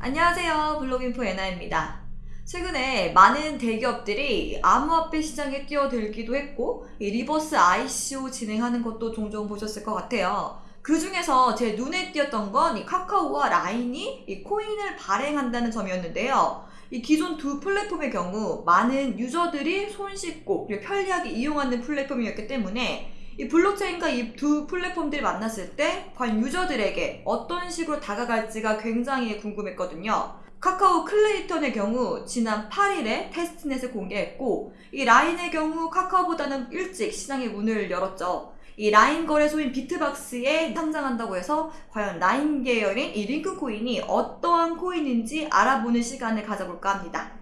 안녕하세요. 블로깅포 에나입니다. 최근에 많은 대기업들이 암호화폐 시장에 뛰어들기도 했고 이 reverse ICO 진행하는 것도 종종 보셨을 것 같아요. 그 중에서 제 눈에 띄었던 건이 카카오와 라인이 이 코인을 발행한다는 점이었는데요. 이 기존 두 플랫폼의 경우 많은 유저들이 손쉽고 편리하게 이용하는 플랫폼이었기 때문에 이 블록체인과 이 두 플랫폼들이 만났을 때 과연 유저들에게 어떤 식으로 다가갈지가 굉장히 궁금했거든요. 카카오 클레이턴의 경우 지난 8일에 testnet을 공개했고 이 라인의 경우 카카오보다는 일찍 시장의 문을 열었죠. 이 라인 거래소인 비트박스에 상장한다고 해서 과연 라인 계열인 이 링크 코인이 어떠한 코인인지 알아보는 시간을 가져볼까 합니다.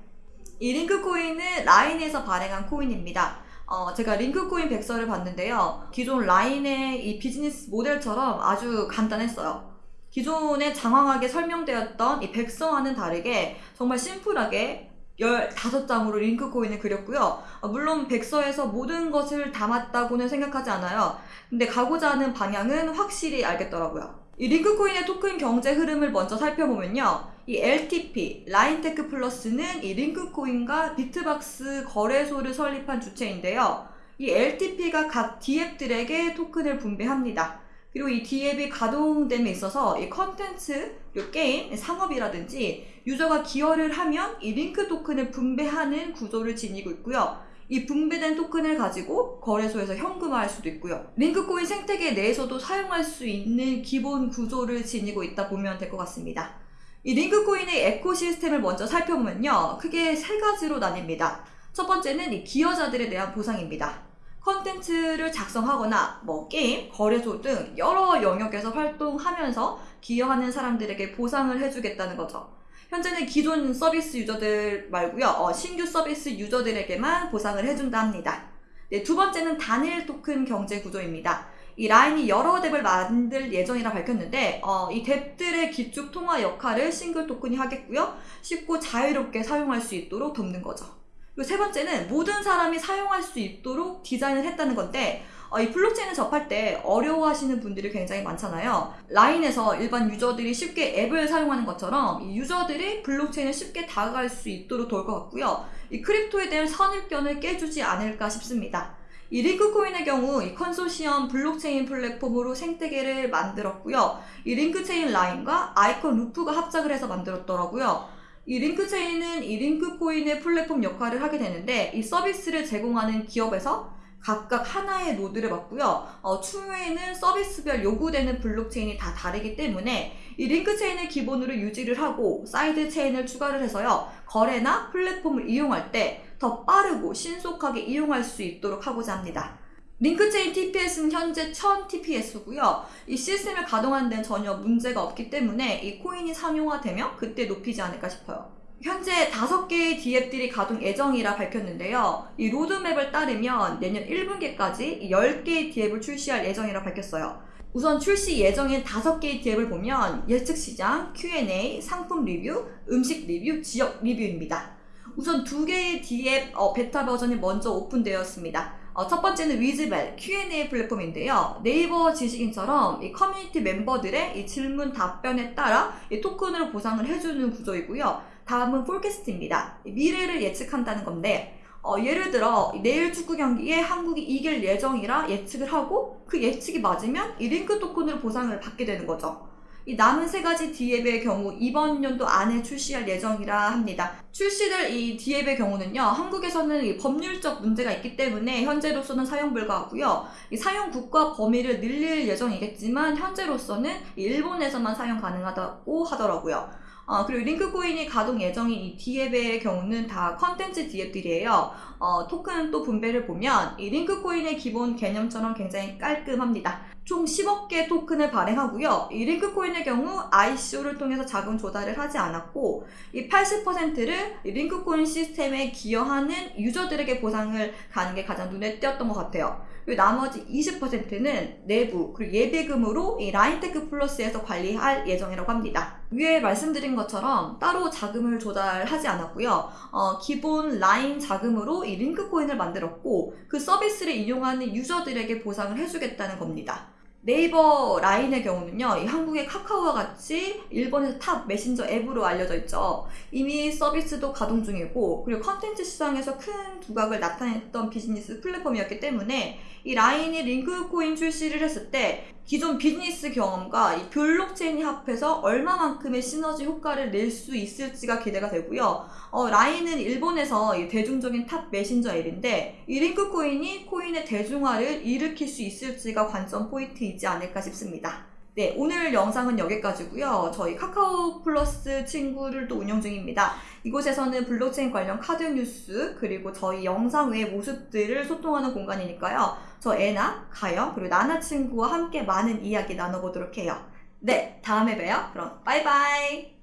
이 링크 코인은 라인에서 발행한 코인입니다. 어, 제가 링크코인 백서를 봤는데요. 기존 라인의 이 비즈니스 모델처럼 아주 간단했어요. 기존에 장황하게 설명되었던 이 백서와는 다르게 정말 심플하게 15장으로 링크코인을 그렸고요. 어, 물론 백서에서 모든 것을 담았다고는 생각하지 않아요. 근데 가고자 하는 방향은 확실히 알겠더라고요. 이 링크코인의 토큰 경제 흐름을 먼저 살펴보면요. 이 LTP, 라인테크 플러스는 이 링크코인과 비트박스 거래소를 설립한 주체인데요. 이 LTP가 각 DApp들에게 토큰을 분배합니다. 그리고 이 DApp이 가동됨에 있어서 이 컨텐츠, 게임, 상업이라든지 유저가 기여를 하면 이 링크 토큰을 분배하는 구조를 지니고 있고요. 이 분배된 토큰을 가지고 거래소에서 현금화할 수도 있고요. 링크코인 생태계 내에서도 사용할 수 있는 기본 구조를 지니고 있다 보면 될 것 같습니다. 이 링크코인의 ecosystem을 먼저 살펴보면요. 크게 세 가지로 나뉩니다. 첫 번째는 이 기여자들에 대한 보상입니다. 컨텐츠를 작성하거나 뭐 게임, 거래소 등 여러 영역에서 활동하면서 기여하는 사람들에게 보상을 해주겠다는 거죠. 현재는 기존 서비스 유저들 말고요. 어, 신규 서비스 유저들에게만 보상을 해준다 합니다. 네, 두 번째는 단일 토큰 경제 구조입니다. 이 라인이 여러 DApp을 만들 예정이라 밝혔는데 어, 이 DApp들의 기축 통화 역할을 싱글 토큰이 하겠고요. 쉽고 자유롭게 사용할 수 있도록 돕는 거죠. 그리고 세 번째는 모든 사람이 사용할 수 있도록 디자인을 했다는 건데 어, 이 블록체인을 접할 때 어려워하시는 분들이 굉장히 많잖아요. 라인에서 일반 유저들이 쉽게 앱을 사용하는 것처럼 이 유저들이 블록체인을 쉽게 다가갈 수 있도록 도울 것 같고요. 이 crypto에 대한 선입견을 깨주지 않을까 싶습니다. 이 링크코인의 경우 이 컨소시엄 블록체인 플랫폼으로 생태계를 만들었고요. 이 링크체인 라인과 아이콘 루프가 합작을 해서 만들었더라고요. 이 링크체인은 이 링크코인의 플랫폼 역할을 하게 되는데 이 서비스를 제공하는 기업에서 각각 하나의 노드를 받고요. 어, 추후에는 서비스별 요구되는 블록체인이 다 다르기 때문에 이 링크 체인을 기본으로 유지를 하고 side chain을 추가를 해서요. 거래나 플랫폼을 이용할 때 더 빠르고 신속하게 이용할 수 있도록 하고자 합니다. 링크체인 TPS는 현재 1000 TPS고요. 이 시스템을 가동하는 데는 전혀 문제가 없기 때문에 이 코인이 상용화되면 그때 높이지 않을까 싶어요. 현재 5개의 DApp들이 가동 예정이라 밝혔는데요. 이 로드맵을 따르면 내년 1분기까지 10개의 DApp을 출시할 예정이라 밝혔어요. 우선 출시 예정인 5개의 DApp을 보면 예측 시장, Q&A, 상품 리뷰, 음식 리뷰, 지역 리뷰입니다. 우선 두 개의 DApp 어, 베타 버전이 먼저 오픈되었습니다. 어, 첫 번째는 위즈볼 Q&A 플랫폼인데요. 네이버 지식인처럼 이 커뮤니티 멤버들의 이 질문 답변에 따라 이 토큰으로 보상을 해주는 구조이고요. 다음은 포캐스트입니다. 미래를 예측한다는 건데 어, 예를 들어 내일 축구 경기에 한국이 이길 예정이라 예측을 하고 그 예측이 맞으면 이 링크 토큰으로 보상을 받게 되는 거죠. 이 남은 세 가지 DApp의 경우 이번 연도 안에 출시할 예정이라 합니다. 출시될 이 DApp의 경우는요, 한국에서는 법률적 문제가 있기 때문에 현재로서는 사용 불가하고요. 이 사용 국가 범위를 늘릴 예정이겠지만 현재로서는 일본에서만 사용 가능하다고 하더라고요. 어, 그리고 링크 코인이 가동 예정인 이 DApp의 경우는 다 컨텐츠 DApp들이에요. 어, 토큰 또 분배를 보면 이 링크 코인의 기본 개념처럼 굉장히 깔끔합니다. 총 10억 개 토큰을 발행하고요. 이 링크코인의 경우 ICO를 통해서 자금 조달을 하지 않았고 이 80%를 링크코인 시스템에 기여하는 유저들에게 보상을 가는 게 가장 눈에 띄었던 것 같아요. 그리고 나머지 20%는 내부 그리고 예비금으로 이 라인테크 플러스에서 관리할 예정이라고 합니다. 위에 말씀드린 것처럼 따로 자금을 조달하지 않았고요. 어, 기본 라인 자금으로 이 링크코인을 만들었고 그 서비스를 이용하는 유저들에게 보상을 해주겠다는 겁니다. 네이버 라인의 경우는요, 이 한국의 카카오와 같이 일본에서 top 메신저 앱으로 알려져 있죠. 이미 서비스도 가동 중이고, 그리고 컨텐츠 시장에서 큰 두각을 나타냈던 비즈니스 플랫폼이었기 때문에 이 라인이 링크 코인 출시를 했을 때 기존 비즈니스 경험과 이 블록체인이 합해서 얼마만큼의 시너지 효과를 낼 수 있을지가 기대가 되고요. 어, 라인은 일본에서 이 대중적인 top 메신저 앱인데 이 링크 코인이 코인의 대중화를 일으킬 수 있을지가 관전 포인트 이지 않을까 싶습니다. 네, 오늘 영상은 여기까지고요. 저희 카카오 플러스 친구를 또 운영 중입니다. 이곳에서는 블록체인 관련 카드 뉴스 그리고 저희 영상 외의 모습들을 소통하는 공간이니까요. 저 애나, 가영, 그리고 나나 친구와 함께 많은 이야기 나눠보도록 해요. 네, 다음에 봬요. 그럼 빠이빠이.